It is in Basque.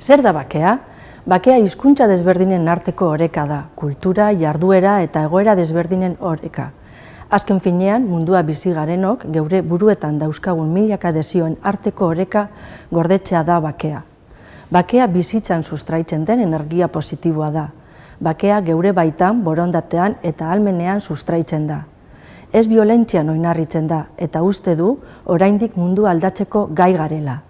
Zer da bakea? Bakea hizkuntza desberdinen arteko oreka da, kultura, jarduera eta egoera desberdinen oreka. Azken finean, mundua bizi garenok, geure buruetan dauzkagun milaka desioen arteko oreka gordetzea da bakea. Bakea bizitzan sustraitzen den energia positiboa da. Bakea geure baitan, borondatean eta almenean sustraitzen da. Ez violentzian oinarritzen da eta uste du oraindik mundu aldatzeko gai garela.